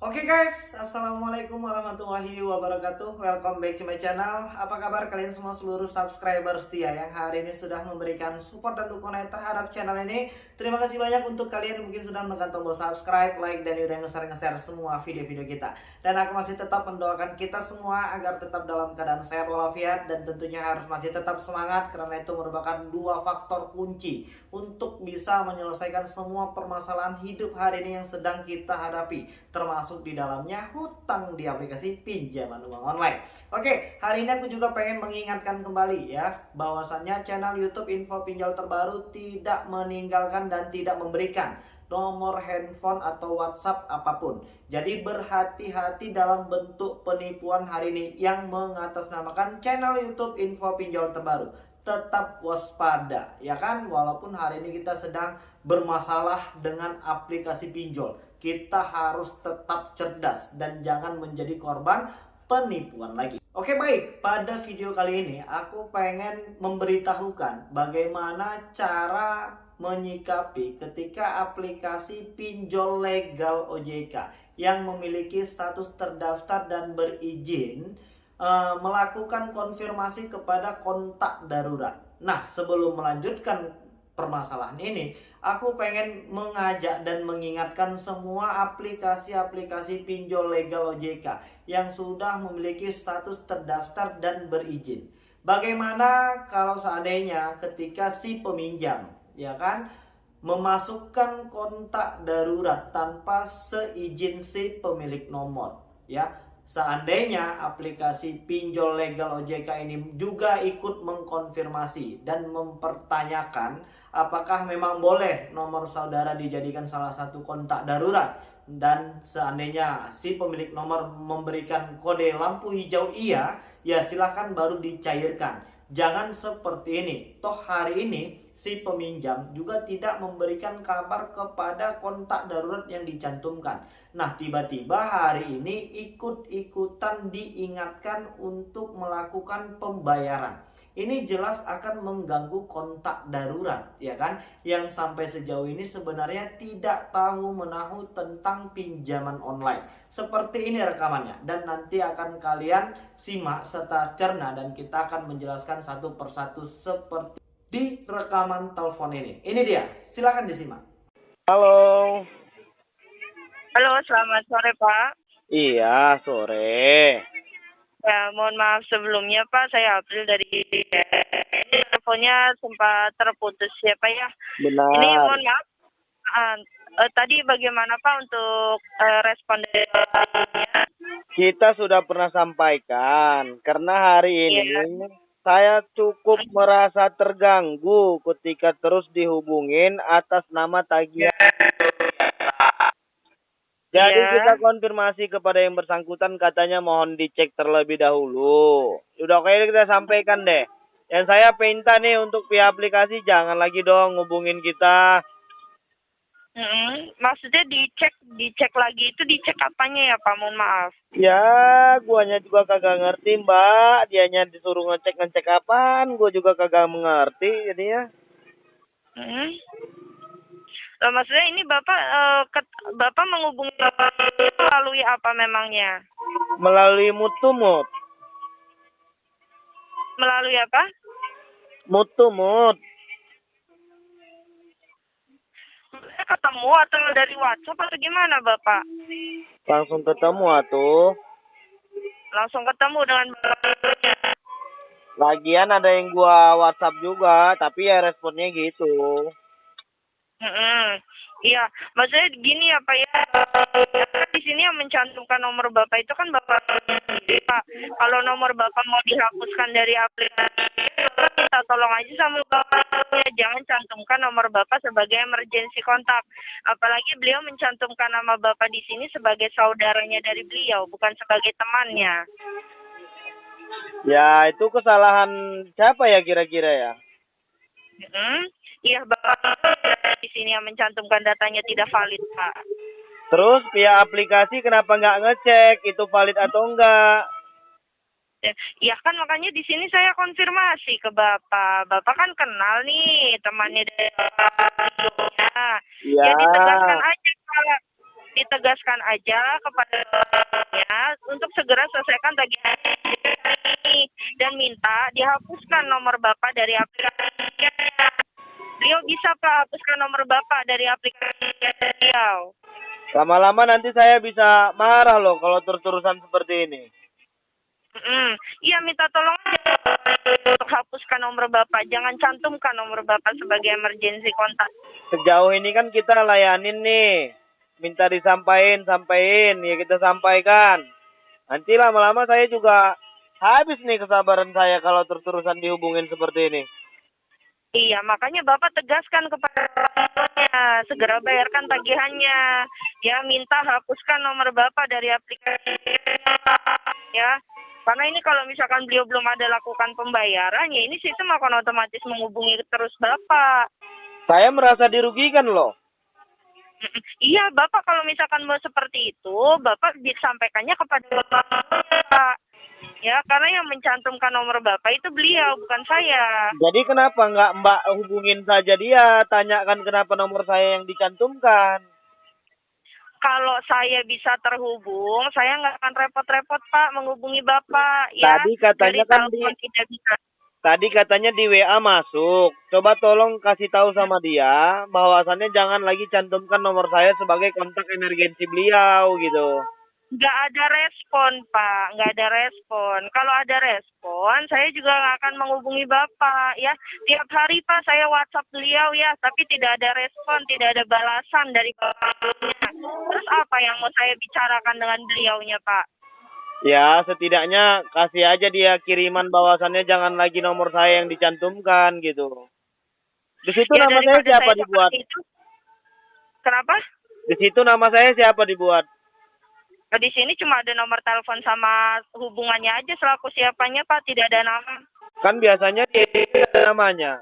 Oke guys, Assalamualaikum warahmatullahi wabarakatuh. Welcome back to my channel. Apa kabar kalian semua seluruh subscriber setia Yang hari ini sudah memberikan support dan dukungan terhadap channel ini? Terima kasih banyak untuk kalian yang mungkin sudah menekan tombol subscribe, like, dan udah nge-share-nge-share semua video-video kita. Dan aku masih tetap mendoakan kita semua agar tetap dalam keadaan sehat walafiat Dan tentunya harus masih tetap semangat Karena itu merupakan dua faktor kunci Untuk bisa menyelesaikan semua permasalahan hidup hari ini yang sedang kita hadapi Termasuk termasuk di dalamnya hutang di aplikasi pinjaman uang online. Oke, hari ini aku juga pengen mengingatkan kembali ya bahwasannya channel YouTube Info Pinjol Terbaru tidak meninggalkan dan tidak memberikan nomor handphone atau WhatsApp apa pun. Jadi berhati-hati dalam bentuk penipuan hari ini yang mengatasnamakan channel YouTube Info Pinjol Terbaru. Tetap waspada ya kan walaupun hari ini kita sedang bermasalah dengan aplikasi pinjol kita harus tetap cerdas dan jangan menjadi korban penipuan lagi. Oke baik, pada video kali ini aku pengen memberitahukan bagaimana cara menyikapi ketika aplikasi pinjol legal OJK yang memiliki status terdaftar dan berizin uh, melakukan konfirmasi kepada kontak darurat. Nah, sebelum melanjutkan permasalahan ini, aku pengen mengajak dan mengingatkan semua aplikasi-aplikasi pinjol legal OJK yang sudah memiliki status terdaftar dan berizin. Bagaimana kalau seandainya ketika si peminjam, ya kan, memasukkan kontak darurat tanpa seizin si pemilik nomor, ya Seandainya aplikasi pinjol legal OJK ini juga ikut mengkonfirmasi dan mempertanyakan apakah memang boleh nomor saudara dijadikan salah satu kontak darurat dan seandainya si pemilik nomor memberikan kode lampu hijau iya, ya silahkan baru dicairkan. Jangan seperti ini. Toh hari ini si peminjam juga tidak memberikan kabar kepada kontak darurat yang dicantumkan. Nah, tiba-tiba hari ini ikut-ikutan diingatkan untuk melakukan pembayaran. Ini jelas akan mengganggu kontak darurat ya kan? Yang sampai sejauh ini sebenarnya tidak tahu menahu tentang pinjaman online. Seperti ini rekamannya. Dan nanti akan kalian simak serta cerna dan kita akan menjelaskan satu persatu seperti di rekaman telepon ini. Ini dia silahkan disimak. Halo. Halo selamat sore pak. Iya sore. Ya, mohon maaf sebelumnya Pak, saya April dari ini teleponnya sempat terputus ya Pak ya. Benar. Ini mohon maaf, uh, uh, tadi bagaimana Pak untuk uh, respon dari Kita sudah pernah sampaikan, karena hari ini yeah. Saya cukup merasa terganggu ketika terus dihubungin atas nama tagihan. Jadi yeah. kita konfirmasi kepada yang bersangkutan katanya mohon dicek terlebih dahulu. Udah oke kita sampaikan deh. Yang saya minta nih untuk pihak aplikasi jangan lagi dong ngubungin kita. Mm -hmm. Maksudnya dicek dicek lagi itu dicek apanya ya Pak? Mohon maaf. Ya, guanya juga kagak ngerti Mbak. Dianya disuruh ngecek ngecek apaan, gua juga kagak mengerti jadinya. Mm -hmm. Uh, maksudnya ini Bapak uh, ket, Bapak menghubungi Bapak melalui apa memangnya? Melalui mutumut. Melalui apa? Mutumut. Ketemu atau dari WhatsApp atau gimana Bapak? Langsung ketemu atuh. Langsung ketemu dengan. Lagian ada yang gua WhatsApp juga, tapi ya responnya gitu. Hmm, iya, maksudnya gini ya Pak ya, di sini yang mencantumkan nomor Bapak itu kan Bapak Pak. Kalau nomor Bapak mau dihapuskan dari aplikasi, kita tolong aja sama Bapaknya, jangan cantumkan nomor Bapak sebagai emergency kontak. Apalagi beliau mencantumkan nama Bapak di sini sebagai saudaranya dari beliau, bukan sebagai temannya. Ya, itu kesalahan siapa ya kira-kira ya? Hmm, iya Bapak di sini yang mencantumkan datanya tidak valid, Pak. Terus pihak aplikasi kenapa nggak ngecek itu valid atau enggak? Ya, ya kan makanya di sini saya konfirmasi ke Bapak. Bapak kan kenal nih temannya dari Bapak. Ya. ya ditegaskan aja Pak. ditegaskan aja kepada ya untuk segera selesaikan tagihan ini dan minta dihapuskan nomor Bapak dari aplikasi. Beliau bisa Pak hapuskan nomor Bapak dari aplikasi beliau. Lama-lama nanti saya bisa marah loh kalau terus-terusan seperti ini. Mm, Iya minta tolong untuk hapuskan nomor Bapak. Jangan cantumkan nomor Bapak sebagai emergency kontak. Sejauh ini kan kita layanin nih. Minta disampaikan, sampaikan, ya kita sampaikan. Nanti lama-lama saya juga habis nih kesabaran saya kalau terus-terusan dihubungin seperti ini. Iya, makanya Bapak tegaskan kepada orangnya, segera bayarkan tagihannya. Ya, minta hapuskan nomor Bapak dari aplikasi. Ya, karena ini kalau misalkan beliau belum ada lakukan pembayaran, ya ini sistem akan otomatis menghubungi terus Bapak. Saya merasa dirugikan loh. Iya, Bapak kalau misalkan mau seperti itu, Bapak disampaikannya kepada Bapak. Ya, karena yang mencantumkan nomor Bapak itu beliau, bukan saya. Jadi kenapa nggak Mbak hubungin saja dia, tanyakan kenapa nomor saya yang dicantumkan. Kalau saya bisa terhubung, saya nggak akan repot-repot Pak menghubungi Bapak. Ya, Tadi katanya dari kan di- tidak bisa. Tadi katanya di WA masuk. Coba tolong kasih tahu sama dia bahwasannya jangan lagi cantumkan nomor saya sebagai kontak emergensi beliau gitu. Nggak ada respon Pak, nggak ada respon. Kalau ada respon, saya juga nggak akan menghubungi Bapak. Ya, tiap hari Pak saya WhatsApp beliau ya, tapi tidak ada respon, tidak ada balasan dari Bapaknya. Terus apa yang mau saya bicarakan dengan beliaunya Pak? Ya, setidaknya kasih aja dia kiriman bahwasannya jangan lagi nomor saya yang dicantumkan gitu. Di situ Ya, nama saya siapa saya dibuat? itu- Kenapa? Di situ nama saya siapa dibuat? Nah, di sini cuma ada nomor telepon sama hubungannya aja selaku siapanya Pak, tidak ada nama. Kan biasanya di ada namanya.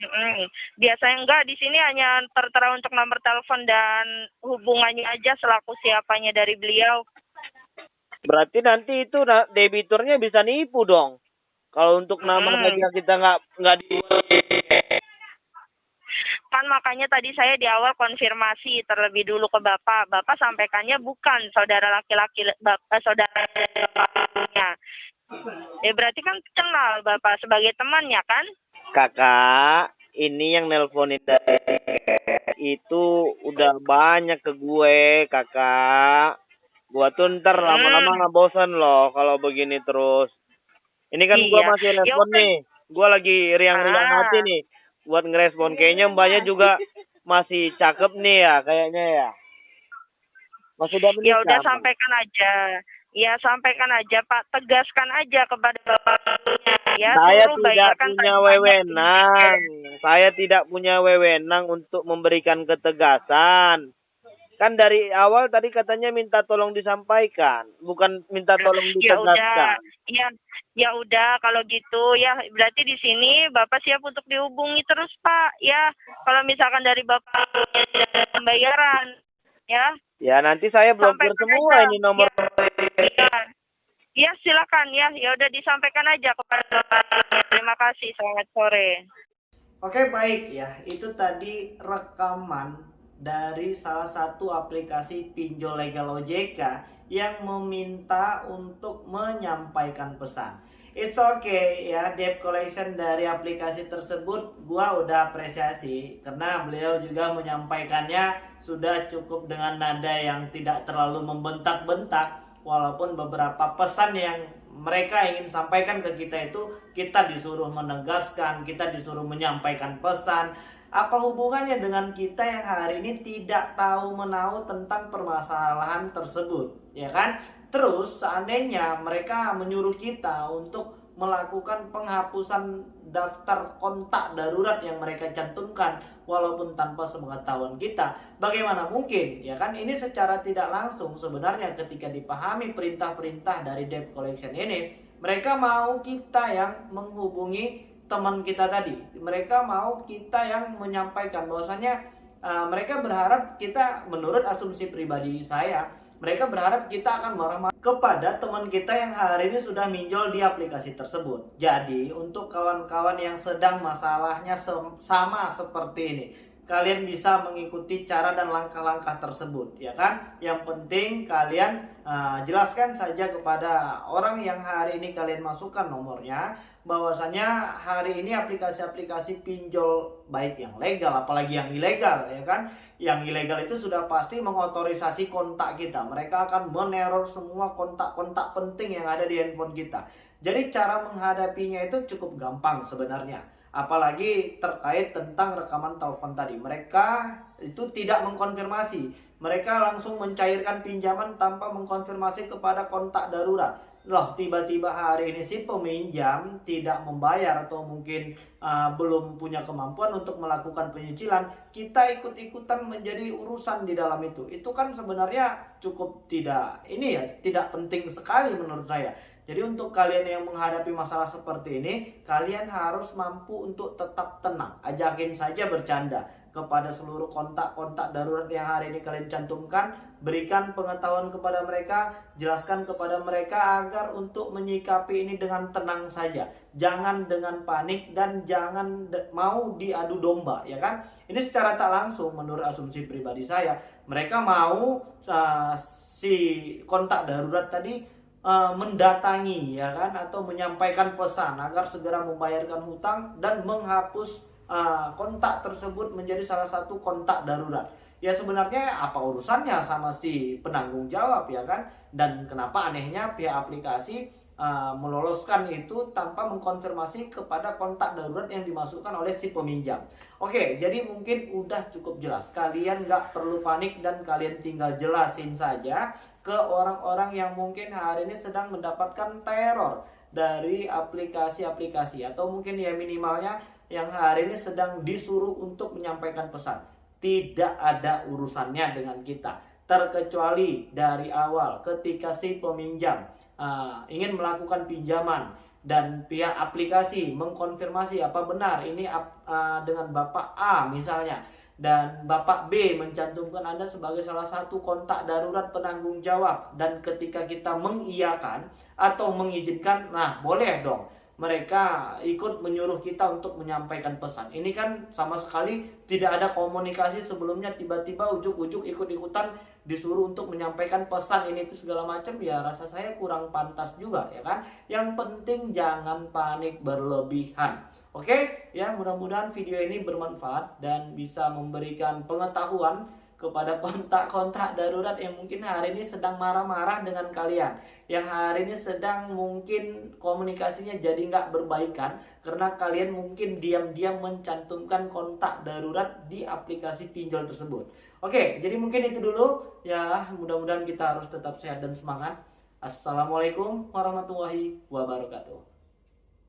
Mm-mm. Biasanya enggak, di sini hanya tertera untuk nomor telepon dan hubungannya aja selaku siapanya dari beliau. Berarti nanti itu debiturnya bisa nipu dong. Kalau untuk nama Hmm. saja kita nggak nggak di Kan makanya tadi saya di awal konfirmasi terlebih dulu ke Bapak. Bapak sampaikannya bukan saudara laki-laki bap- eh, saudara bapaknya. Ya berarti kan kenal Bapak sebagai temannya kan? kakak ini yang nelponin dari itu udah banyak ke gue kakak gua tuh ntar Hmm. lama-lama nggak bosan loh kalau begini terus ini kan gua Iya. masih Ya respon udah. nih gua lagi riang-riang Ah. hati nih buat ngerespon kayaknya mbaknya juga masih cakep nih ya kayaknya ya masih udah Ya menikah udah Mbak? sampaikan aja. Ya sampaikan aja Pak, tegaskan aja kepada Bapaknya ya. saya tidak punya wewenang. Saya tidak punya wewenang untuk memberikan ketegasan. Kan dari awal tadi katanya minta tolong disampaikan, bukan minta tolong Ya udah, ditegaskan. ya ya udah kalau gitu ya berarti di sini Bapak siap untuk dihubungi terus Pak ya. Kalau misalkan dari Bapak ada pembayaran ya. Ya nanti saya blokir semua ini nomor. Ya. Ya silakan ya, ya udah disampaikan aja kepada Bapak. Terima kasih, selamat sore. Oke baik ya, itu tadi rekaman dari salah satu aplikasi pinjol legal OJK yang meminta untuk menyampaikan pesan. It's okay ya, debt collection dari aplikasi tersebut gua udah apresiasi karena beliau juga menyampaikannya sudah cukup dengan nada yang tidak terlalu membentak-bentak walaupun beberapa pesan yang mereka ingin sampaikan ke kita itu kita disuruh menegaskan, kita disuruh menyampaikan pesan. Apa hubungannya dengan kita yang hari ini tidak tahu menahu tentang permasalahan tersebut, ya kan? Terus seandainya mereka menyuruh kita untuk melakukan penghapusan daftar kontak darurat yang mereka cantumkan walaupun tanpa sepengetahuan kita. Bagaimana mungkin? Ya kan ini secara tidak langsung sebenarnya ketika dipahami perintah-perintah dari debt collection ini, mereka mau kita yang menghubungi teman kita tadi. Mereka mau kita yang menyampaikan bahwasanya uh, mereka berharap kita menurut asumsi pribadi saya mereka berharap kita akan marah-marah kepada teman kita yang hari ini sudah minjol di aplikasi tersebut. Jadi, untuk kawan-kawan yang sedang masalahnya sama seperti ini, kalian bisa mengikuti cara dan langkah-langkah tersebut ya kan yang penting kalian uh, jelaskan saja kepada orang yang hari ini kalian masukkan nomornya bahwasanya hari ini aplikasi-aplikasi pinjol baik yang legal apalagi yang ilegal ya kan? Yang ilegal itu sudah pasti mengotorisasi kontak kita. Mereka akan meneror semua kontak-kontak penting yang ada di handphone kita. Jadi cara menghadapinya itu cukup gampang sebenarnya. Apalagi terkait tentang rekaman telepon tadi. Mereka itu tidak mengkonfirmasi, mereka langsung mencairkan pinjaman tanpa mengkonfirmasi kepada kontak darurat. Loh, tiba-tiba hari ini si peminjam tidak membayar atau mungkin uh, belum punya kemampuan untuk melakukan penyicilan, kita ikut-ikutan menjadi urusan di dalam itu. Itu kan sebenarnya cukup tidak ini ya, tidak penting sekali menurut saya. Jadi untuk kalian yang menghadapi masalah seperti ini, kalian harus mampu untuk tetap tenang. Ajakin saja bercanda kepada seluruh kontak-kontak darurat yang hari ini kalian cantumkan. Berikan pengetahuan kepada mereka, jelaskan kepada mereka agar untuk menyikapi ini dengan tenang saja. Jangan dengan panik dan jangan mau diadu domba, ya kan? Ini secara tak langsung menurut asumsi pribadi saya, mereka mau uh, si kontak darurat tadi uh, mendatangi ya kan atau menyampaikan pesan agar segera membayarkan hutang dan menghapus uh, kontak tersebut menjadi salah satu kontak darurat. Ya sebenarnya apa urusannya sama si penanggung jawab ya kan? Dan kenapa anehnya pihak aplikasi uh, meloloskan itu tanpa mengkonfirmasi kepada kontak darurat yang dimasukkan oleh si peminjam. Oke, jadi mungkin udah cukup jelas. Kalian nggak perlu panik dan kalian tinggal jelasin saja ke orang-orang yang mungkin hari ini sedang mendapatkan teror dari aplikasi-aplikasi atau mungkin ya minimalnya yang hari ini sedang disuruh untuk menyampaikan pesan. Tidak ada urusannya dengan kita terkecuali dari awal ketika si peminjam uh, ingin melakukan pinjaman dan pihak aplikasi mengkonfirmasi apa benar ini uh, dengan Bapak A misalnya dan Bapak B mencantumkan Anda sebagai salah satu kontak darurat penanggung jawab dan ketika kita mengiyakan atau mengizinkan nah boleh dong mereka ikut menyuruh kita untuk menyampaikan pesan. Ini kan sama sekali tidak ada komunikasi sebelumnya tiba-tiba ujuk-ujuk ikut-ikutan disuruh untuk menyampaikan pesan ini itu segala macam ya rasa saya kurang pantas juga ya kan. Yang penting jangan panik berlebihan. Oke, ya mudah-mudahan video ini bermanfaat dan bisa memberikan pengetahuan kepada kontak-kontak darurat yang mungkin hari ini sedang marah-marah dengan kalian yang hari ini sedang mungkin komunikasinya jadi nggak berbaikan karena kalian mungkin diam-diam mencantumkan kontak darurat di aplikasi pinjol tersebut. Oke jadi mungkin itu dulu. Ya mudah-mudahan kita harus tetap sehat dan semangat. Assalamualaikum warahmatullahi wabarakatuh